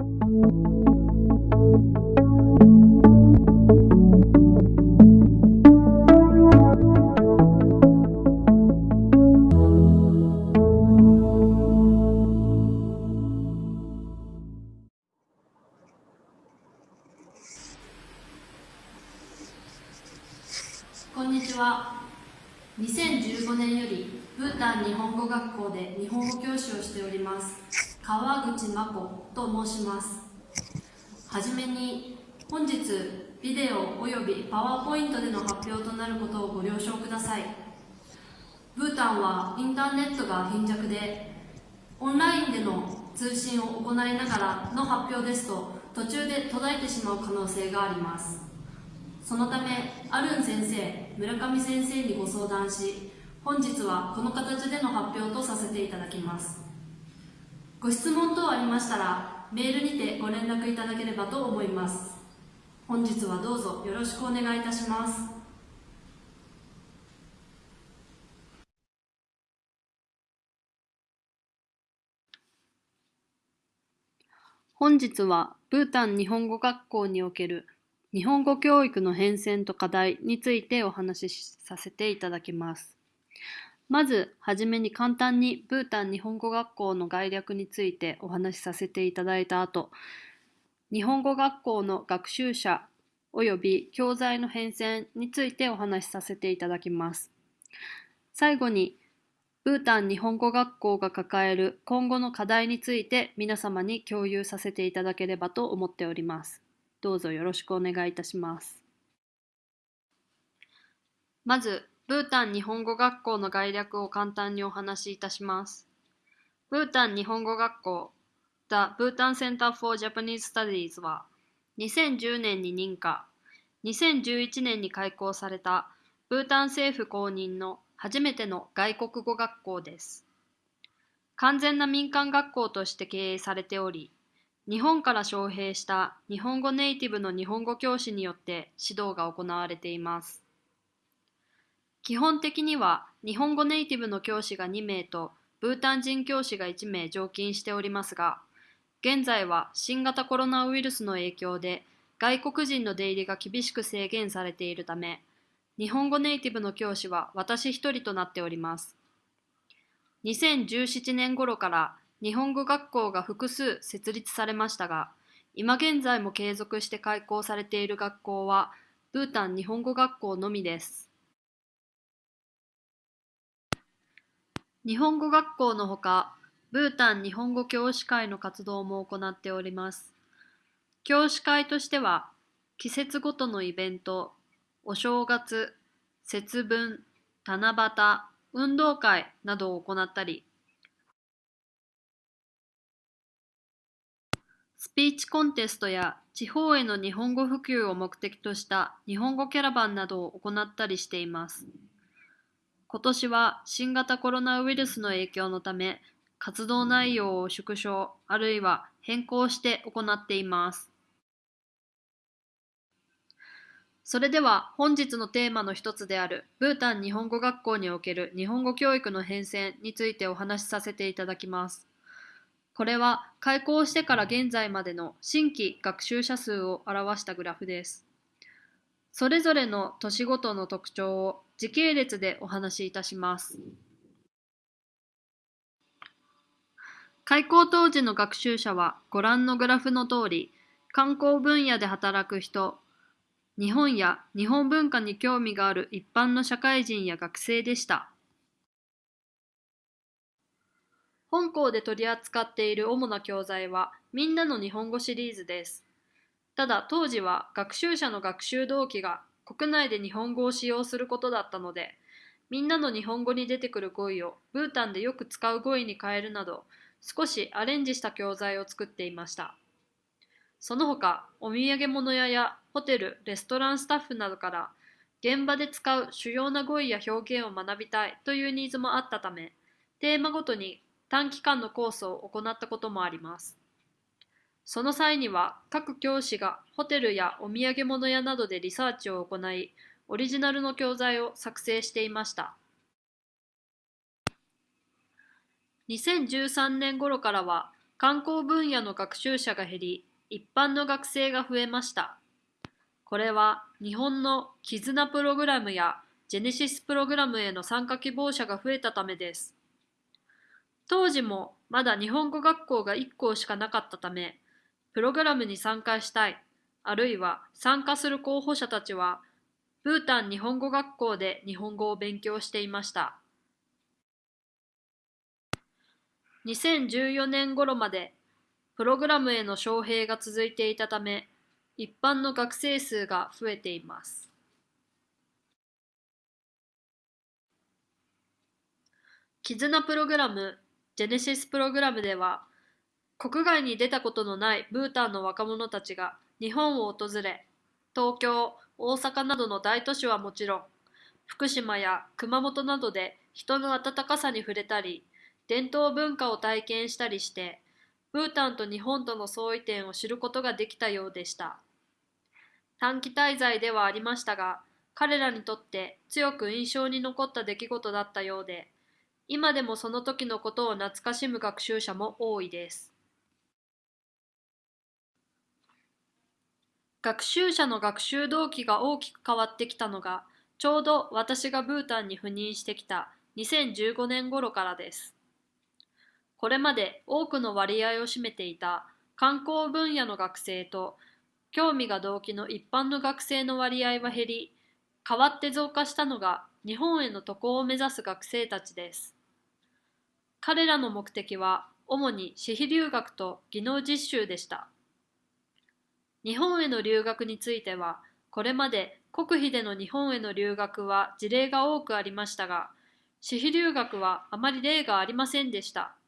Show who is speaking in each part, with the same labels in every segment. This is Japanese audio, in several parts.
Speaker 1: こインターネットが貧弱でオンラインでの通信を行いながらの発表ですと途中で途絶えてしまう可能性があります。そのため、アルン先生、村上先生にご相談し、本日はこの形での発表とさせていただきます。ご質問等ありましたら、メールにてご連絡いただければと思います。本日はどうぞよろしくお願いいたします。本日はブータン日本語学校における日本語教育の変遷と課題についてお話しさせていただきます。まずはじめに簡単にブータン日本語学校の概略についてお話しさせていただいた後、日本語学校の学習者及び教材の変遷についてお話しさせていただきます。最後にブータン日本語学校が抱える今後の課題について皆様に共有させていただければと思っております。どうぞよろしくお願いいたします。まず、ブータン日本語学校の概略を簡単にお話しいたします。ブータン日本語学校 The Bhutan Center for Japanese Studies は2010年に認可、2011年に開校されたブータン政府公認の初めての外国語学校です。完全な民間学校として経営されており、日本から招聘した日本語ネイティブの日本語教師によって指導が行われています。基本的には日本語ネイティブの教師が2名とブータン人教師が1名常勤しておりますが、現在は新型コロナウイルスの影響で外国人の出入りが厳しく制限されているため、日本語ネイティブの教師は私一人となっております。2017年頃から日本語学校が複数設立されましたが、今現在も継続して開校されている学校は、ブータン日本語学校のみです。日本語学校のほか、ブータン日本語教師会の活動も行っております。教師会としては、季節ごとのイベント、お正月、節分、七夕、運動会などを行ったり、スピーチコンテストや地方への日本語普及を目的とした日本語キャラバンなどを行ったりしています。今年は新型コロナウイルスの影響のため、活動内容を縮小あるいは変更して行っています。それでは本日のテーマの一つであるブータン日本語学校における日本語教育の変遷についてお話しさせていただきます。これは開校してから現在までの新規学習者数を表したグラフです。それぞれの年ごとの特徴を時系列でお話しいたします。開校当時の学習者はご覧のグラフの通り、観光分野で働く人、日本や日本文化に興味がある一般の社会人や学生でした。本校で取り扱っている主な教材は、みんなの日本語シリーズです。ただ当時は学習者の学習動機が国内で日本語を使用することだったので、みんなの日本語に出てくる語彙をブータンでよく使う語彙に変えるなど、少しアレンジした教材を作っていました。その他、お土産物屋やホテル、レストランスタッフなどから、現場で使う主要な語彙や表現を学びたいというニーズもあったため、テーマごとに短期間のコースを行ったこともあります。その際には、各教師がホテルやお土産物屋などでリサーチを行い、オリジナルの教材を作成していました。2013年頃からは、観光分野の学習者が減り、一般の学生が増えました。これは日本の絆プログラムやジェネシスプログラムへの参加希望者が増えたためです。当時もまだ日本語学校が1校しかなかったため、プログラムに参加したい、あるいは参加する候補者たちは、ブータン日本語学校で日本語を勉強していました。2014年頃までプログラムへの招聘が続いていたため、一般の学生数が増えています。絆プログラム、ジェネシスプログラムでは、国外に出たことのないブータンの若者たちが日本を訪れ、東京、大阪などの大都市はもちろん、福島や熊本などで人の温かさに触れたり、伝統文化を体験したりして、ブータンと日本との相違点を知ることができたようでした。短期滞在ではありましたが、彼らにとって強く印象に残った出来事だったようで、今でもその時のことを懐かしむ学習者も多いです。学習者の学習動機が大きく変わってきたのが、ちょうど私がブータンに赴任してきた2015年頃からです。これまで多くの割合を占めていた観光分野の学生と興味が動機の一般の学生の割合は減り、代わって増加したのが日本への渡航を目指す学生たちです。彼らの目的は主に私費留学と技能実習でした。日本への留学については、これまで国費での日本への留学は事例が多くありましたが、私費留学はあまり例がありませんでした。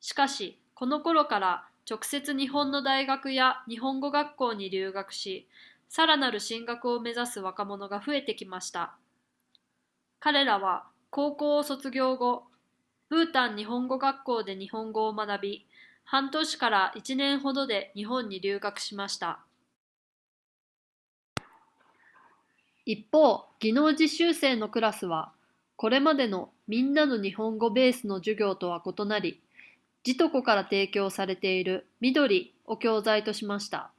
Speaker 1: しかし、この頃から直接日本の大学や日本語学校に留学し、さらなる進学を目指す若者が増えてきました。彼らは高校を卒業後、ブータン日本語学校で日本語を学び、半年から1年ほどで日本に留学しました。一方、技能実習生のクラスは、これまでのみんなの日本語ベースの授業とは異なり、ジトコから提供されている緑を教材としました。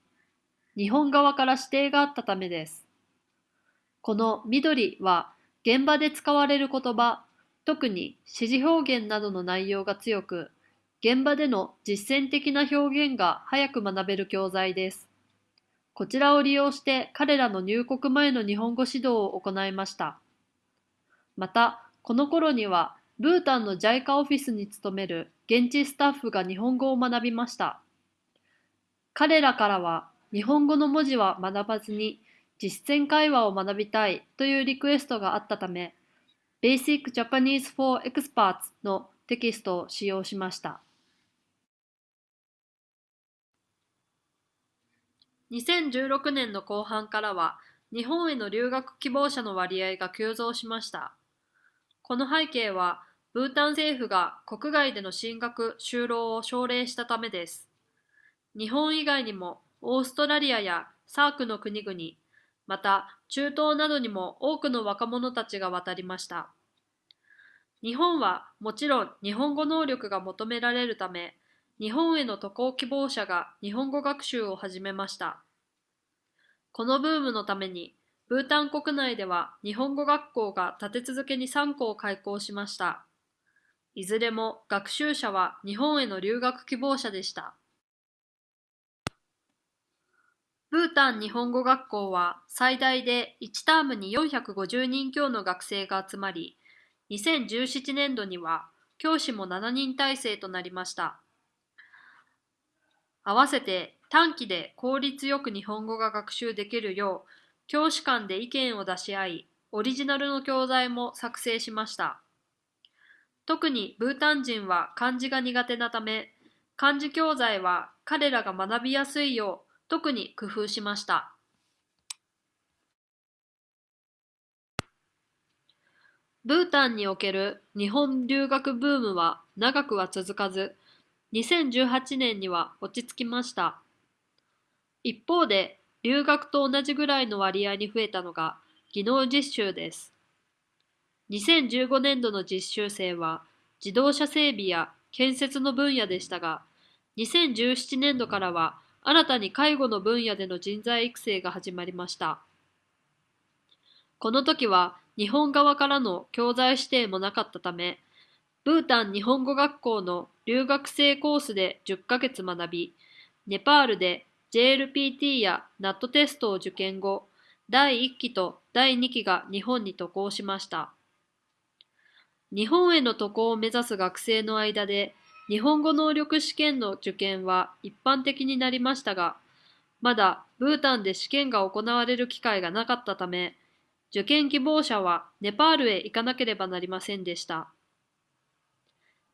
Speaker 1: 日本側から指定があったためです。この緑は現場で使われる言葉特に指示表現などの内容が強く、現場での実践的な表現が早く学べる教材です。こちらを利用して彼らの入国前の日本語指導を行いました。また、この頃には、ブータンの JICA オフィスに勤める現地スタッフが日本語を学びました。彼らからは、日本語の文字は学ばずに実践会話を学びたいというリクエストがあったため、Basic Japanese for Experts のテキストを使用しました。2016年の後半からは日本への留学希望者の割合が急増しました。この背景はブータン政府が国外での進学・就労を奨励したためです。日本以外にもオーストラリアやサークの国々、また中東などにも多くの若者たちが渡りました。日本はもちろん日本語能力が求められるため、日本への渡航希望者が日本語学習を始めました。このブームのために、ブータン国内では日本語学校が立て続けに3校開校しました。いずれも学習者は日本への留学希望者でした。ブータン日本語学校は最大で1タームに450人強の学生が集まり、2017年度には教師も7人体制となりました。合わせて短期で効率よく日本語が学習できるよう、教師間で意見を出し合い、オリジナルの教材も作成しました。特にブータン人は漢字が苦手なため、漢字教材は彼らが学びやすいよう特に工夫しました。ブータンにおける日本留学ブームは長くは続かず、2018年には落ち着きました。一方で、留学と同じぐらいの割合に増えたのが技能実習です。2015年度の実習生は自動車整備や建設の分野でしたが、2017年度からは新たに介護の分野での人材育成が始まりました。この時は日本側からの教材指定もなかったため、ブータン日本語学校の留学生コースで10ヶ月学び、ネパールで JLPT や NAT テストを受験後、第1期と第2期が日本に渡航しました。日本への渡航を目指す学生の間で、日本語能力試験の受験は一般的になりましたが、まだブータンで試験が行われる機会がなかったため、受験希望者はネパールへ行かなければなりませんでした。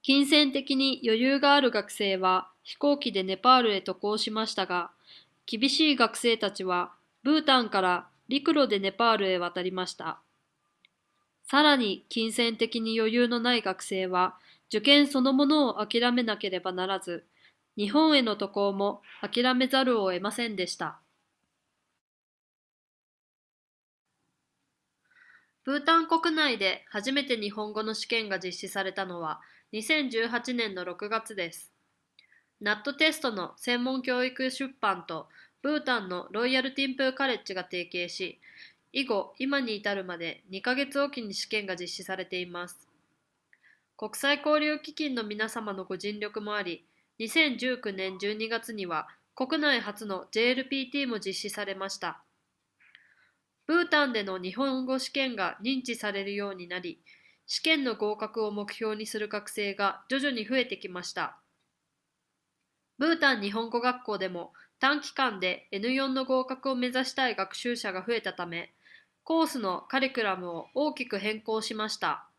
Speaker 1: 金銭的に余裕がある学生は飛行機でネパールへ渡航しましたが、厳しい学生たちはブータンから陸路でネパールへ渡りました。さらに金銭的に余裕のない学生は受験そのものを諦めなければならず、日本への渡航も諦めざるを得ませんでした。ブータン国内で初めて日本語の試験が実施されたのは2018年の6月です。ナットテストの専門教育出版とブータンのロイヤルティンプーカレッジが提携し、以後、今に至るまで2ヶ月おきに試験が実施されています。国際交流基金の皆様のご尽力もあり、2019年12月には国内初の JLPT も実施されました。ブータンでの日本語試験が認知されるようになり、試験の合格を目標にする学生が徐々に増えてきました。ブータン日本語学校でも短期間で N4 の合格を目指したい学習者が増えたため、コースのカリキュラムを大きく変更しました。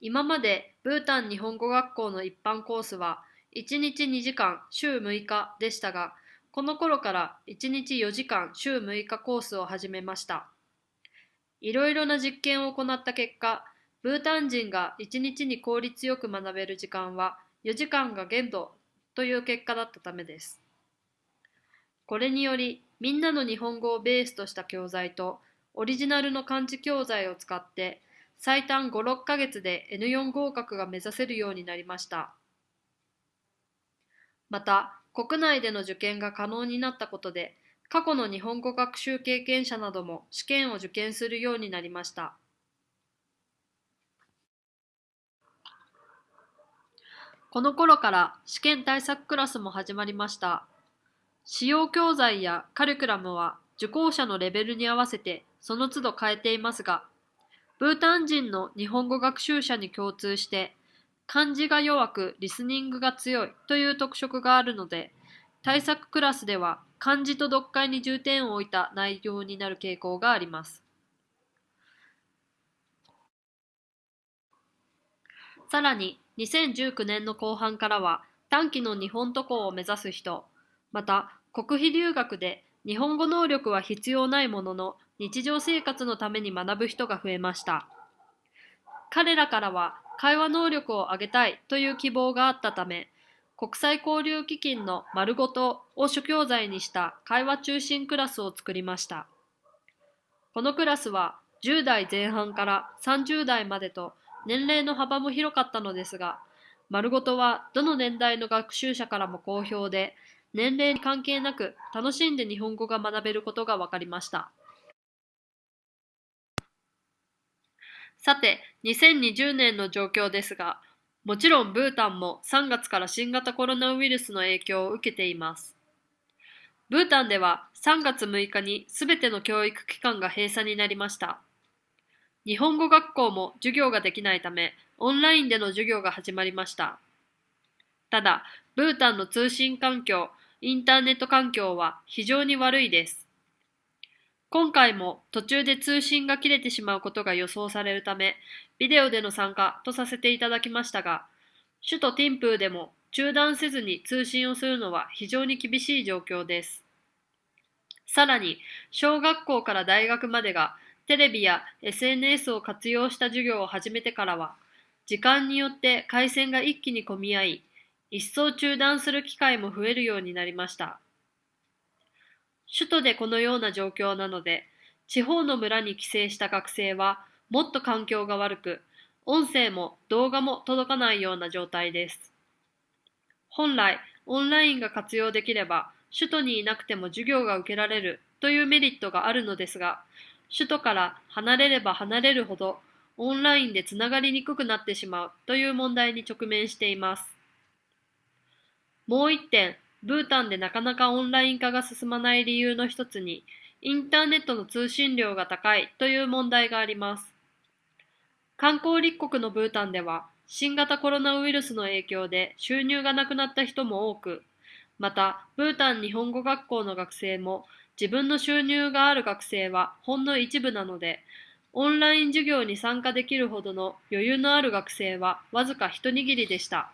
Speaker 1: 今までブータン日本語学校の一般コースは1日2時間週6日でしたが、この頃から1日4時間週6日コースを始めました。いろいろな実験を行った結果、ブータン人が1日に効率よく学べる時間は4時間が限度という結果だったためです。これにより、みんなの日本語をベースとした教材と、オリジナルの漢字教材を使って、最短5、6ヶ月で N4 合格が目指せるようになりました。また、国内での受験が可能になったことで、過去の日本語学習経験者なども試験を受験するようになりました。この頃から試験対策クラスも始まりました。使用教材やカリキュラムは受講者のレベルに合わせてその都度変えていますが、ブータン人の日本語学習者に共通して漢字が弱くリスニングが強いという特色があるので、対策クラスでは漢字と読解に重点を置いた内容になる傾向があります。さらに2019年の後半からは短期の日本渡航を目指す人、また国費留学で日本語能力は必要ないものの日常生活のために学ぶ人が増えました。彼らからは会話能力を上げたいという希望があったため、国際交流基金の丸ごとを主教材にした会話中心クラスを作りました。このクラスは10代前半から30代までと年齢の幅も広かったのですが、丸ごとはどの年代の学習者からも好評で、年齢に関係なく楽しんで日本語が学べることが分かりました。さて、2020年の状況ですが、もちろんブータンも3月から新型コロナウイルスの影響を受けています。ブータンでは3月6日にすべての教育機関が閉鎖になりました。日本語学校も授業ができないため、オンラインでの授業が始まりました。ただ、ブータンの通信環境、インターネット環境は非常に悪いです。今回も途中で通信が切れてしまうことが予想されるため、ビデオでの参加とさせていただきましたが、首都ティンプーでも中断せずに通信をするのは非常に厳しい状況です。さらに、小学校から大学までがテレビや SNS を活用した授業を始めてからは、時間によって回線が一気に混み合い、一層中断する機会も増えるようになりました。首都でこのような状況なので、地方の村に帰省した学生はもっと環境が悪く、音声も動画も届かないような状態です。本来、オンラインが活用できれば、首都にいなくても授業が受けられるというメリットがあるのですが、首都から離れれば離れるほど、オンラインでつながりにくくなってしまうという問題に直面しています。もう一点、ブータンでなかなかオンライン化が進まない理由の一つに、インターネットの通信量が高いという問題があります。観光立国のブータンでは、新型コロナウイルスの影響で収入がなくなった人も多く、また、ブータン日本語学校の学生も自分の収入がある学生はほんの一部なので、オンライン授業に参加できるほどの余裕のある学生はわずか一握りでした。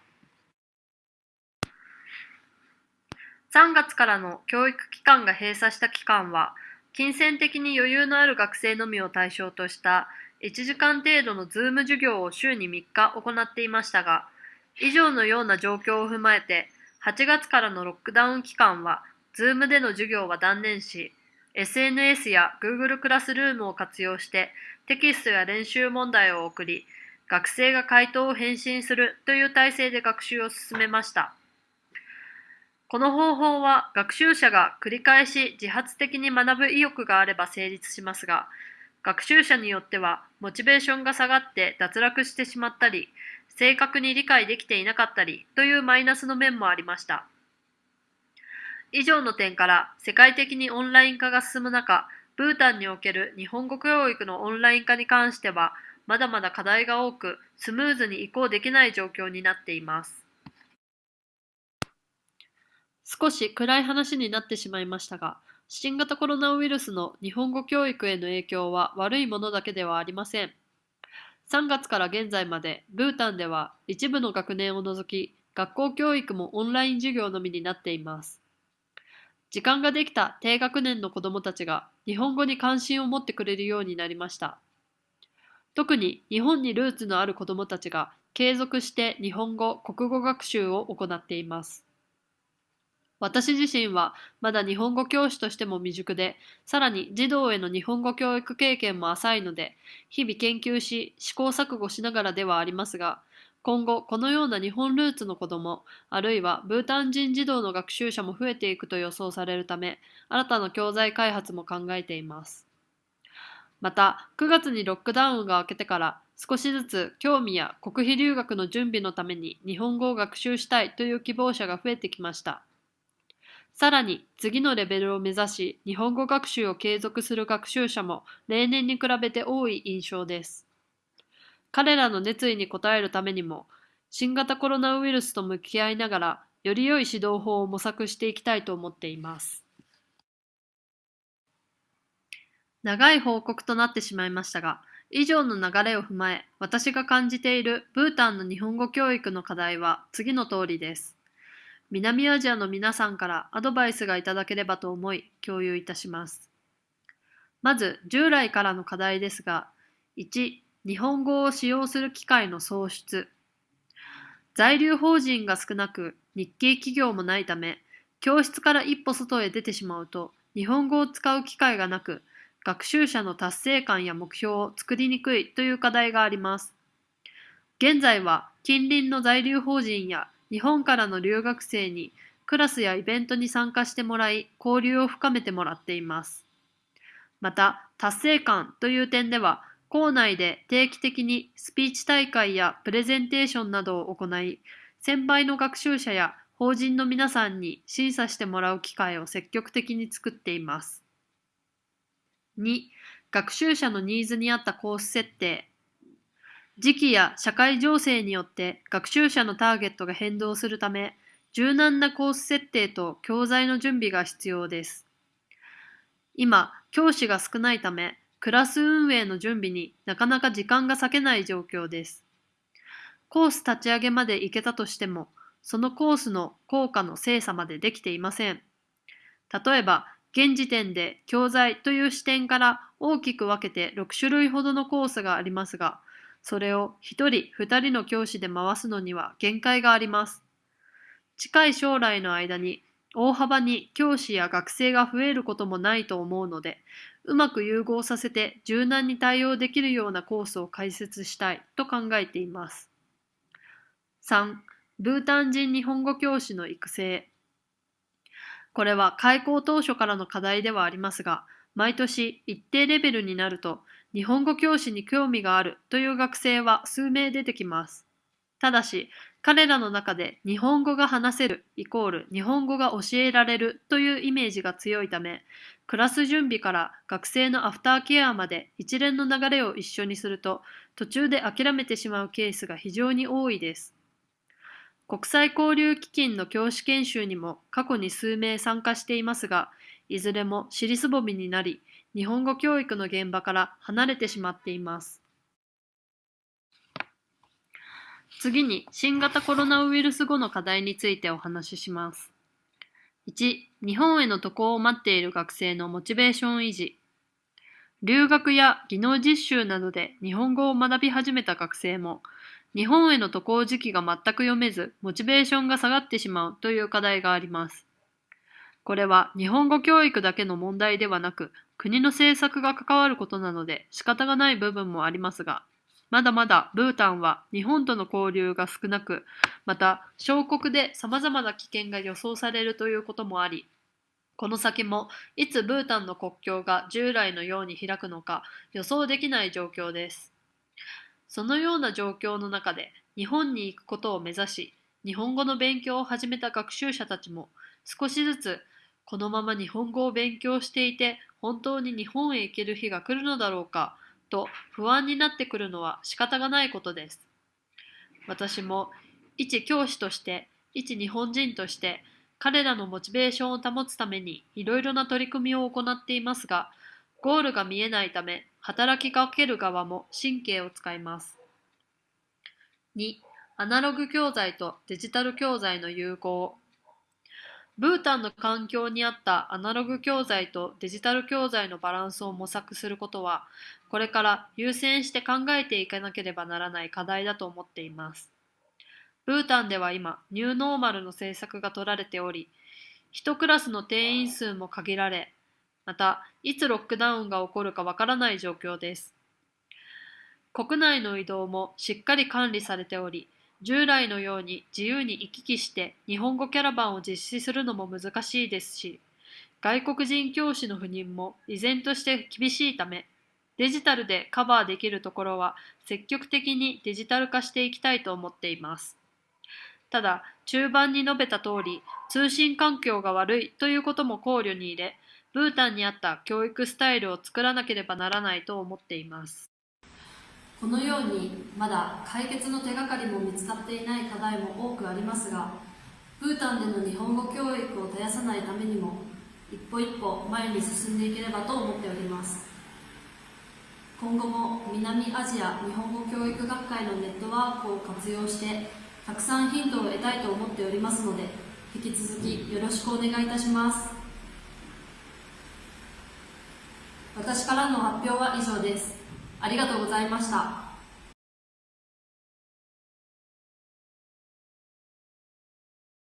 Speaker 1: 3月からの教育機関が閉鎖した期間は、金銭的に余裕のある学生のみを対象とした1時間程度の Zoom 授業を週に3日行っていましたが、以上のような状況を踏まえて、8月からのロックダウン期間は、 Zoom での授業は断念し、SNS や Google クラスルームを活用してテキストや練習問題を送り、学生が回答を返信するという体制で学習を進めました。この方法は学習者が繰り返し自発的に学ぶ意欲があれば成立しますが、学習者によってはモチベーションが下がって脱落してしまったり、正確に理解できていなかったりというマイナスの面もありました。以上の点から世界的にオンライン化が進む中、ブータンにおける日本語教育のオンライン化に関しては、まだまだ課題が多く、スムーズに移行できない状況になっています。少し暗い話になってしまいましたが、新型コロナウイルスの日本語教育への影響は悪いものだけではありません。3月から現在まで、ブータンでは一部の学年を除き、学校教育もオンライン授業のみになっています。時間ができた低学年の子どもたちが日本語に関心を持ってくれるようになりました。特に日本にルーツのある子どもたちが継続して日本語、国語学習を行っています。私自身はまだ日本語教師としても未熟で、さらに児童への日本語教育経験も浅いので、日々研究し試行錯誤しながらではありますが、今後このような日本ルーツの子ども、あるいはブータン人児童の学習者も増えていくと予想されるため、新たな教材開発も考えています。また、9月にロックダウンが明けてから少しずつ興味や国費留学の準備のために日本語を学習したいという希望者が増えてきました。さらに次のレベルを目指し日本語学習を継続する学習者も例年に比べて多い印象です。彼らの熱意に応えるためにも新型コロナウイルスと向き合いながらより良い指導法を模索していきたいと思っています。長い報告となってしまいましたが、以上の流れを踏まえ、私が感じているブータンの日本語教育の課題は次の通りです。南アジアの皆さんからアドバイスがいただければと思い共有いたします。まず従来からの課題ですが、1、日本語を使用する機会の創出。在留邦人が少なく日系企業もないため、教室から一歩外へ出てしまうと日本語を使う機会がなく、学習者の達成感や目標を作りにくいという課題があります。現在は近隣の在留邦人や日本からの留学生にクラスやイベントに参加してもらい交流を深めてもらっています。また達成感という点では校内で定期的にスピーチ大会やプレゼンテーションなどを行い先輩の学習者や法人の皆さんに審査してもらう機会を積極的に作っています。2. 学習者のニーズに合ったコース設定時期や社会情勢によって学習者のターゲットが変動するため、柔軟なコース設定と教材の準備が必要です。今、教師が少ないため、クラス運営の準備になかなか時間が割けない状況です。コース立ち上げまで行けたとしても、そのコースの効果の精査までできていません。例えば、現時点で教材という視点から大きく分けて6種類ほどのコースがありますが、それを一人二人の教師で回すのには限界があります。近い将来の間に大幅に教師や学生が増えることもないと思うので、うまく融合させて柔軟に対応できるようなコースを開設したいと考えています。3. ブータン人日本語教師の育成。これは開校当初からの課題ではありますが、毎年一定レベルになると日本語教師に興味があるという学生は数名出てきます。ただし、彼らの中で日本語が話せるイコール日本語が教えられるというイメージが強いため、クラス準備から学生のアフターケアまで一連の流れを一緒にすると途中で諦めてしまうケースが非常に多いです。国際交流基金の教師研修にも過去に数名参加していますが、いずれも尻すぼみになり、日本語教育の現場から離れてしまっています。次に新型コロナウイルス後の課題についてお話しします。1、日本への渡航を待っている学生のモチベーション維持。留学や技能実習などで日本語を学び始めた学生も、日本への渡航時期が全く読めず、モチベーションが下がってしまうという課題があります。これは日本語教育だけの問題ではなく、国の政策が関わることなので仕方がない部分もありますが、まだまだブータンは日本との交流が少なく、また小国で様々な危険が予想されるということもあり、この先もいつブータンの国境が従来のように開くのか予想できない状況です。そのような状況の中で日本に行くことを目指し、日本語の勉強を始めた学習者たちも少しずつこのまま日本語を勉強していて本当に日本へ行ける日が来るのだろうかと不安になってくるのは仕方がないことです。私も一教師として一日本人として彼らのモチベーションを保つためにいろいろな取り組みを行っていますがゴールが見えないため働きかける側も神経を使います。2. アナログ教材とデジタル教材の融合ブータンの環境に合ったアナログ教材とデジタル教材のバランスを模索することは、これから優先して考えていかなければならない課題だと思っています。ブータンでは今、ニューノーマルの政策が取られており、1クラスの定員数も限られ、また、いつロックダウンが起こるかわからない状況です。国内の移動もしっかり管理されており、従来のように自由に行き来して日本語キャラバンを実施するのも難しいですし、外国人教師の赴任も依然として厳しいため、デジタルでカバーできるところは積極的にデジタル化していきたいと思っています。ただ、中盤に述べた通り、通信環境が悪いということも考慮に入れ、ブータンに合った教育スタイルを作らなければならないと思っています。このようにまだ解決の手がかりも見つかっていない課題も多くありますがブータンでの日本語教育を絶やさないためにも一歩一歩前に進んでいければと思っております。今後も南アジア日本語教育学会のネットワークを活用してたくさんヒントを得たいと思っておりますので引き続きよろしくお願いいたします。私からの発表は以上です。ありがとうございました。